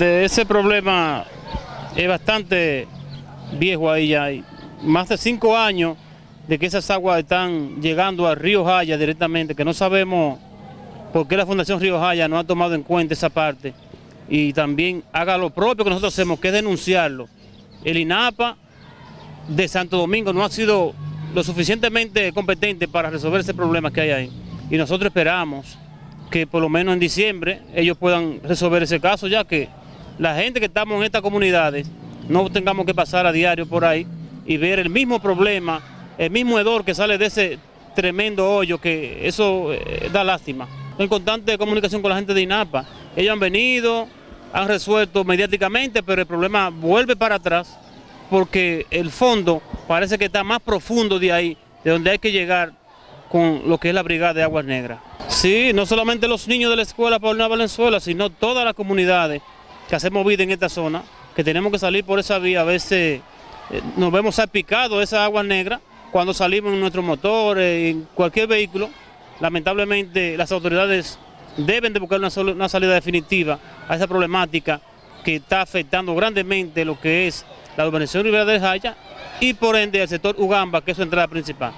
Ese problema es bastante viejo ahí ya, hay más de cinco años de que esas aguas están llegando al río Jaya directamente, que no sabemos por qué la Fundación Río Jaya no ha tomado en cuenta esa parte y también haga lo propio que nosotros hacemos, que es denunciarlo. El INAPA de Santo Domingo no ha sido lo suficientemente competente para resolver ese problema que hay ahí y nosotros esperamos que por lo menos en diciembre ellos puedan resolver ese caso, ya que la gente que estamos en estas comunidades no tengamos que pasar a diario por ahí y ver el mismo problema, el mismo hedor que sale de ese tremendo hoyo, que eso eh, da lástima. En constante comunicación con la gente de INAPA, ellos han venido, han resuelto mediáticamente, pero el problema vuelve para atrás porque el fondo parece que está más profundo de ahí, de donde hay que llegar con lo que es la Brigada de Aguas Negras. Sí, no solamente los niños de la escuela Paulina Valenzuela, sino todas las comunidades que hacemos vida en esta zona, que tenemos que salir por esa vía, a veces eh, nos vemos salpicados esa agua negra cuando salimos en nuestro motor, en cualquier vehículo. Lamentablemente las autoridades deben de buscar una, salida definitiva a esa problemática que está afectando grandemente lo que es la urbanización Rivera del Jaya y por ende el sector Ugamba, que es su entrada principal.